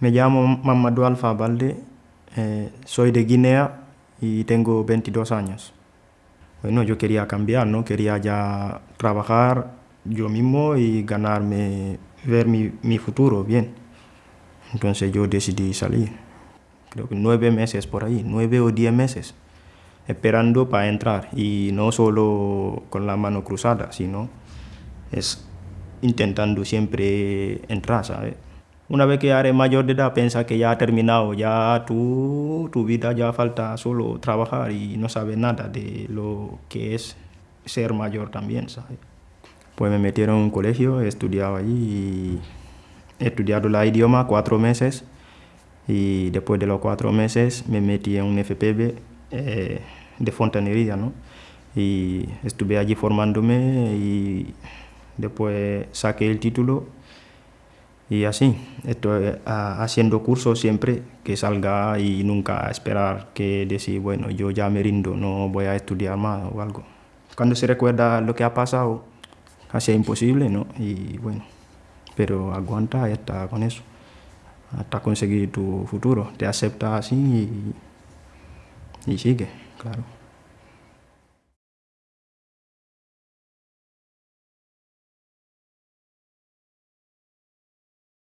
Me llamo Mamadou Alfa Balde, eh, soy de Guinea y tengo 22 años. Bueno, yo quería cambiar, ¿no? Quería ya trabajar yo mismo y ganarme, ver mi, mi futuro bien. Entonces yo decidí salir. Creo que nueve meses por ahí, nueve o diez meses, esperando para entrar. Y no solo con la mano cruzada, sino es intentando siempre entrar, ¿sabes? Una vez que eres mayor de edad, piensa que ya ha terminado, ya tu, tu vida ya falta solo trabajar y no sabes nada de lo que es ser mayor también, ¿sabes? Pues me metieron en un colegio, he estudiado allí y he estudiado la idioma cuatro meses y después de los cuatro meses me metí en un FPB eh, de fontanería, ¿no? Y estuve allí formándome y después saqué el título y así, estoy haciendo cursos siempre que salga y nunca esperar que decir, bueno, yo ya me rindo, no voy a estudiar más o algo. Cuando se recuerda lo que ha pasado, casi imposible, ¿no? Y bueno, pero aguanta y está con eso, hasta conseguir tu futuro, te acepta así y sigue, claro.